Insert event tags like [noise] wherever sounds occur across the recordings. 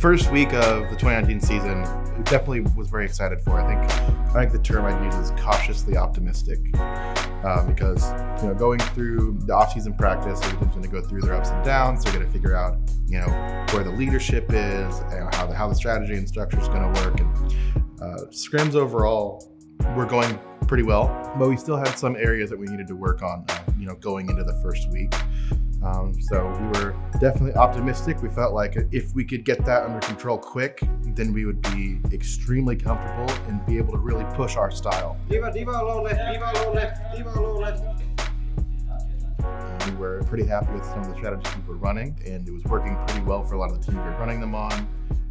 first week of the 2019 season, definitely was very excited for. I think I think the term I'd use is cautiously optimistic. Uh, because you know, going through the off-season practice, every team's going to go through their ups and downs. They're going to figure out, you know, where the leadership is, and how the how the strategy and structure is going to work. And uh, scrims overall, we're going pretty well, but we still had some areas that we needed to work on. Uh, you know, going into the first week. Um, so we were definitely optimistic. We felt like if we could get that under control quick, then we would be extremely comfortable and be able to really push our style. Diva, diva alone left, diva alone left, diva alone left. We were pretty happy with some of the strategies we were running, and it was working pretty well for a lot of the teams we were running them on.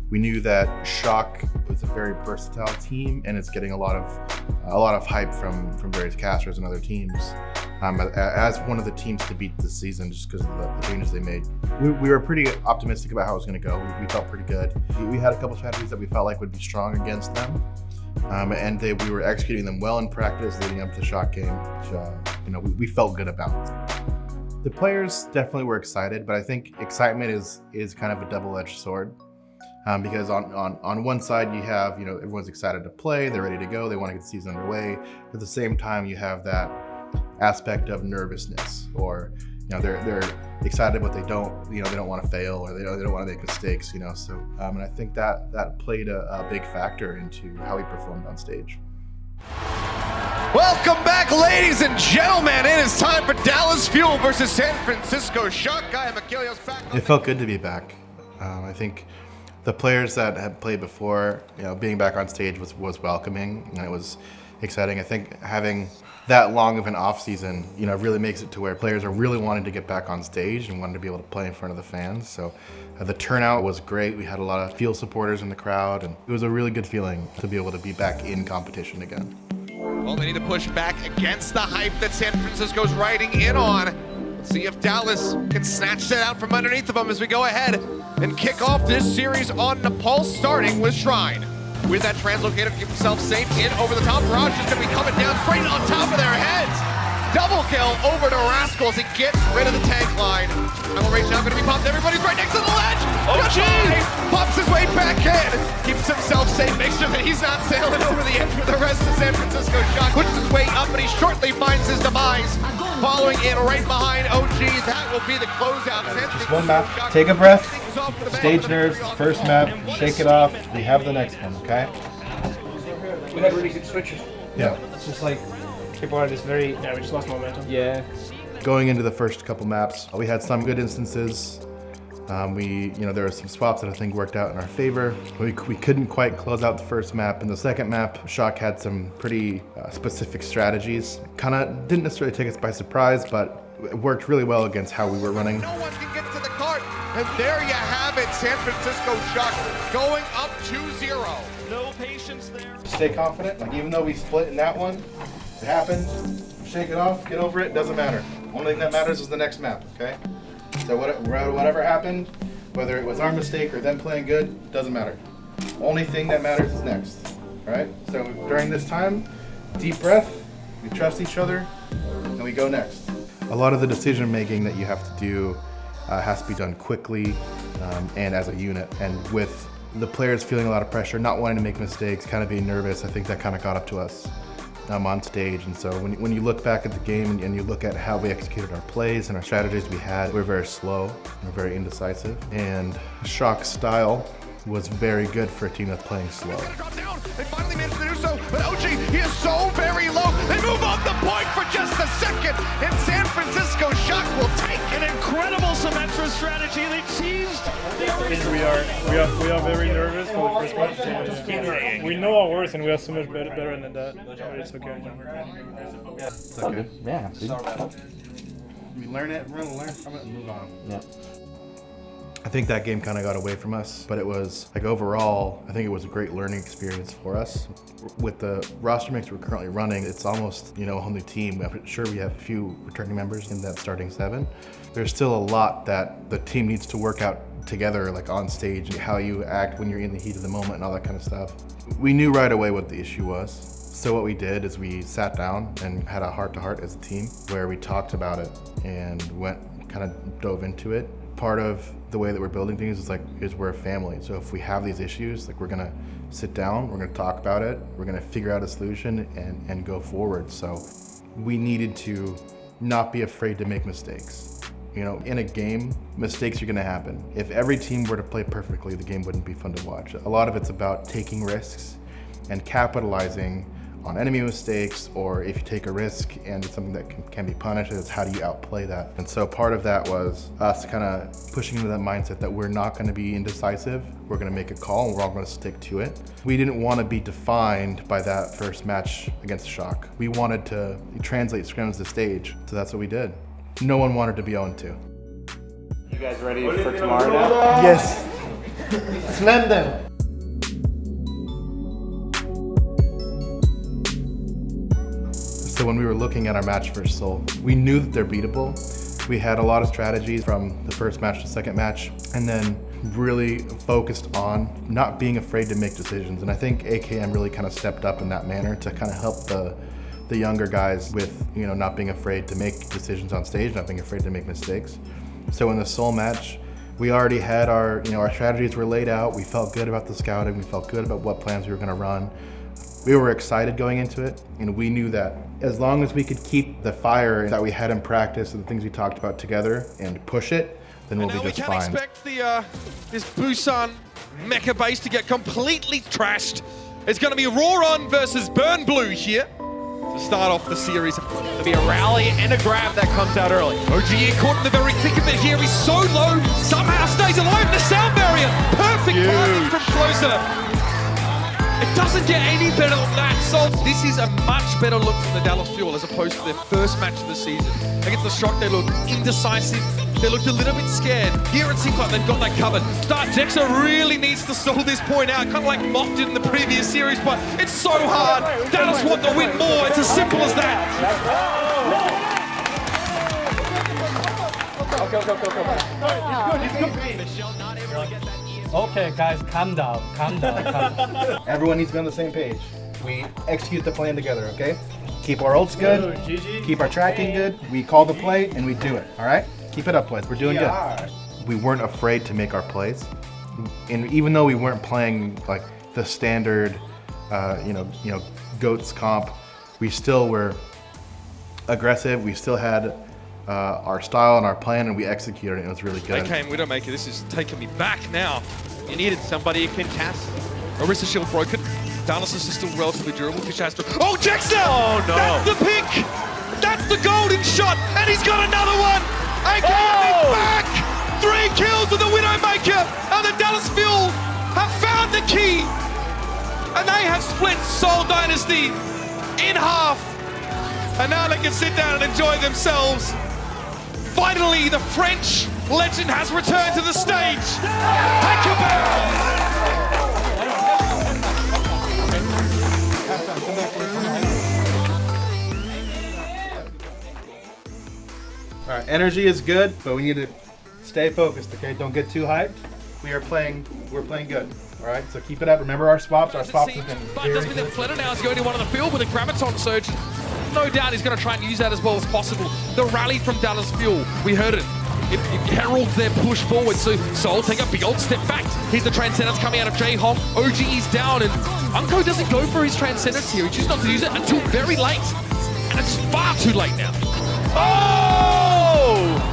We knew that Shock was a very versatile team, and it's getting a lot of a lot of hype from from various casters and other teams um, as one of the teams to beat this season just because of the, the, changes they made. We, we, were pretty optimistic about how it was going to go. We, we, felt pretty good. We, we, had a couple strategies that we felt like would be strong against them. Um, and they, we were executing them well in practice leading up to the Shock game, which uh, you know we, felt good about. The players definitely were excited, but I think excitement is is kind of a double-edged sword. Um, because on, on, on one side you have, you know, everyone's excited to play, they're ready to go, they want to get the season underway. At the same time, you have that aspect of nervousness or you know they're they're excited but they don't you know they don't want to fail or they don't, they don't want to make mistakes you know so um, and I think that that played a, a big factor into how he performed on stage. Welcome back, ladies and gentlemen. It is time for Dallas Fuel versus San Francisco Shock. I am Achilles back. It felt good to be back. Um, I think the players that had played before, you know, being back on stage was was welcoming and it was exciting. I think having that long of an off season, you know, really makes it to where players are really wanting to get back on stage and wanting to be able to play in front of the fans. So uh, the turnout was great. We had a lot of field supporters in the crowd, and it was a really good feeling to be able to be back in competition again. Well, they need to push back against the hype that San Francisco's riding in on. Let's see if Dallas can snatch that out from underneath of them as we go ahead and kick off this series on the Nepal, starting with Shrine with that translocator to keep himself safe in over the top. Raj is going to be coming down straight on top of their heads. Double kill over to Rascals. He gets rid of the tank line. Primal Rage now going to be popped. Everybody's right next to the ledge. Oh, geez. Pops his way back in. Keeps himself safe. Makes sure that he's not sailing over the edge with the rest of San Francisco Shock. Pushes his way up, but he shortly finds his demise. Following in right behind OG. That will be the closeout. Just one map. Take a breath. Stage nerves. First map. Shake it off. We have the next one, okay? We had really good switches. Yeah. It's just like Keyboard is very, yeah, we just lost momentum. Yeah. Going into the first couple maps, we had some good instances. Um, we, you know, there were some swaps that I think worked out in our favor. We, we couldn't quite close out the first map. In the second map, Shock had some pretty uh, specific strategies. Kind of didn't necessarily take us by surprise, but it worked really well against how we were running. No and there you have it, San Francisco Shock going up 2-0. No patience there. Stay confident, like even though we split in that one, it happened. Shake it off. Get over it. Doesn't matter. Only thing that matters is the next map. Okay. So whatever happened, whether it was our mistake or them playing good, doesn't matter. Only thing that matters is next. All right. So during this time, deep breath. We trust each other, and we go next. A lot of the decision making that you have to do uh, has to be done quickly um, and as a unit. And with the players feeling a lot of pressure, not wanting to make mistakes, kind of being nervous, I think that kind of got up to us um, on stage. And so when, when you look back at the game and, and, you look at how we executed our plays and our strategies we had, we are very slow, we very indecisive. And Shock's style was very good for a team that's playing slow. They finally managed to do so, but OG, he is so very low. They move off the point for just a second, and San Francisco Shock will take an incredible Symmetra strategy. They teased. We are, we are, we are very nervous for the first match. We know our worth, and we are so much better, better than that. But it's okay. It's okay. Yeah. We learn it, we're gonna learn from it and move on. Yeah. I think that game kind of got away from us, but it was like overall, I think it was a great learning experience for us. With the roster mix we're currently running, it's almost, you know, a whole new team. I'm sure we have a few returning members in that starting seven. There's still a lot that the team needs to work out together, like on stage, how you act when you're in the heat of the moment and all that kind of stuff. We knew right away what the issue was. So what we did is we sat down and had a heart-to-heart -heart as a team where we talked about it and went kind of dove into it part of the way that we're building things is like is we're a family. So if we have these issues, like we're gonna sit down, we're gonna talk about it, we're gonna figure out a solution and, and go forward. So we needed to not be afraid to make mistakes. You know, in a game, mistakes are gonna happen. If every team were to play perfectly, the game wouldn't be fun to watch. A lot of it's about taking risks and capitalizing on enemy mistakes or if you take a risk and it's something that can, can be punished, it's how do you outplay that? And so part of that was us kind of pushing into that mindset that we're not going to be indecisive. We're going to make a call and we're all going to stick to it. We didn't want to be defined by that first match against Shock. We wanted to translate scrims to stage, so that's what we did. No one wanted to be 0-2. You guys ready for tomorrow now? Yes. [laughs] Slam them. So when we were looking at our match versus Seoul, we knew that they're beatable. We had a lot of strategies from the first match to second match, and then really focused on not being afraid to make decisions. And I think AKM really kind of stepped up in that manner to kind of help the the younger guys with you know not being afraid to make decisions on stage, not being afraid to make mistakes. So in the Seoul match, we already had our you know our strategies were laid out. We felt good about the scouting. We felt good about what plans we were going to run we were excited going into it and we knew that as long as we could keep the fire that we had in practice and the things we talked about together and push it, then we'll and be just we can fine. expect the uh, this Busan mecha base to get completely trashed. It's going to be Roron versus Burn Blue here to start off the series. There'll be a rally and a grab that comes out early. OGE caught in the very thick of it here. He's so low, somehow stays alive in the sound barrier. Perfect timing from closer. It doesn't get any better than that. So this is a much better look from the Dallas Fuel as opposed to their first match of the season. Against the Shock, they looked indecisive. They looked a little bit scared. Here it seems like they've got that covered. Start Dexa really needs to stall this point out. Kind of like Mock did in the previous series, but it's so hard. Dallas want to win more. It's as simple as that. Okay, guys, calm down, calm down, calm down. [laughs] Everyone needs to be on the same page. We execute the plan together, okay? Keep our ults good, keep our tracking good, we call the play, and we do it, all right? Keep it up, boys. We're doing good. We weren't afraid to make our plays. And even though we weren't playing like the standard, uh, you know, you know, goats comp, we still were aggressive. We still had uh, our style and our plan, and we executed it. It was really good. Okay, Widowmaker, this is taking me back now. You needed somebody who can cast. Orisa shield broken. Dallas is still relatively durable. Kishastra. Oh, Jexter! Oh, no. That's the pick! That's the golden shot! And he's got another one! AKM Oh! is back! Three kills with the Widowmaker! And the Dallas Fuel have found the key! And they have split Seoul Dynasty in half! And now they can sit down and enjoy themselves. Finally, the French legend has returned to the stage! Hackabell! All right, energy is good, but we need to stay focused. Okay, don't get too hyped. We are playing. We're playing good. All right, so keep it up. Remember our swaps. Our swaps have been But very does mean that good. Fleta now is going to one on the field with a Graviton Surge. No doubt he's going to try and use that as well as possible. The rally from Dallas Fuel, we heard it. It, it heralds their push forward, so Seoul take a big old step back. Here's the Transcendence coming out of J-Hong. OG is down, and uNKOE doesn't go for his Transcendence here. He chooses not to use it until very late. And it's far too late now. Oh!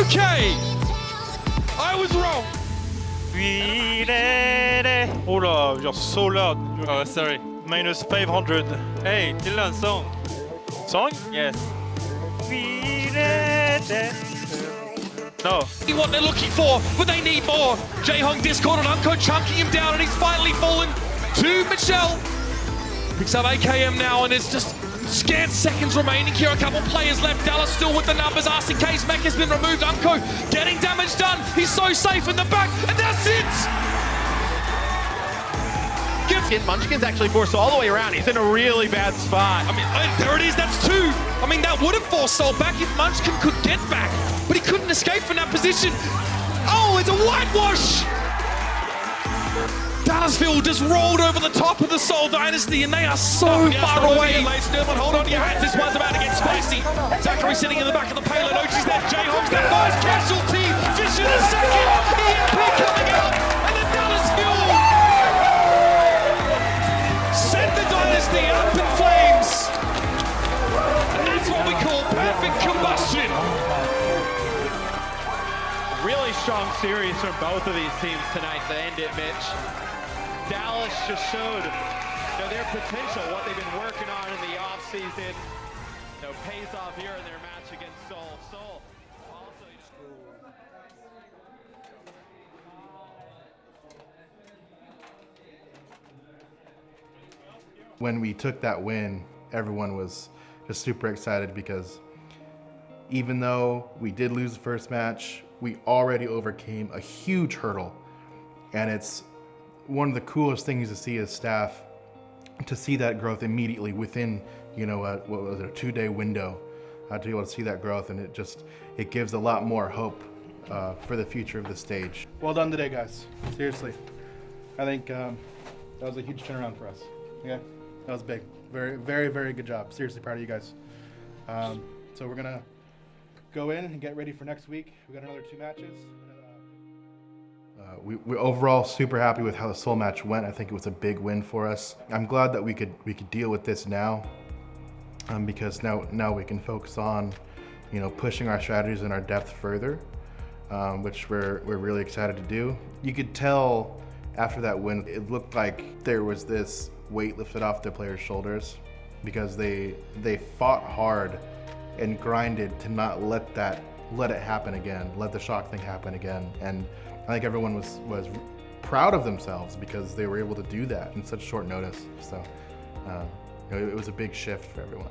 Okay! I was wrong. Oh là, you're so loud. Oh, sorry. Minus 500. Hey, Dylan, song. Song? Yes. No. what they're looking for, but they need more. Jae-Hong Discord and uNKOE chunking him down, and he's finally fallen to Michelle. Picks up AKM now, and it's just scant seconds remaining here. A couple players left. Dallas still with the numbers. RCK's mech has been removed. uNKOE getting damage done. He's so safe in the back, and that's it. Munchkin, Munchkin's actually forced all the way around. He's in a really bad spot. I mean, there it is. That's two. I mean, that would have forced Seoul back if Munchkin could get back, but he couldn't escape from that position. Oh, it's a whitewash. Dallas Fuel just rolled over the top of the Seoul Dynasty and they are so oh, far away. Stillman, hold on to your hats. This one's about to get spicy. Zachary sitting in the back of the payload. Ochi's there. Jayhawk's the first casualty. Fisher the second. From both of these teams tonight to end it, Mitch. Dallas just showed you know, their potential, what they've been working on in the offseason. You know, pays off here in their match against Seoul. Seoul also. When we took that win, everyone was just super excited because even though we did lose the first match, we already overcame a huge hurdle. And it's one of the coolest things to see as staff, to see that growth immediately within, you know, a, what was it, a two-day window, uh, to be able to see that growth, and it just, it gives a lot more hope uh, for the future of the stage. Well done today, guys. Seriously. I think um, that was a huge turnaround for us. Okay? That was big. Very, very, very good job. Seriously proud of you guys. Um, so we're to go in and get ready for next week. We got another two matches. Uh, we, we're overall super happy with how the Seoul match went. I think it was a big win for us. I'm glad that we could we could deal with this now, um, because now now we can focus on, you know, pushing our strategies and our depth further, um, which we're we're really excited to do. You could tell after that win, it looked like there was this weight lifted off the players' shoulders, because they they fought hard and grinded to not let that let it happen again, let the shock thing happen again, and I think everyone was was proud of themselves because they were able to do that in such short notice. So uh, it was a big shift for everyone.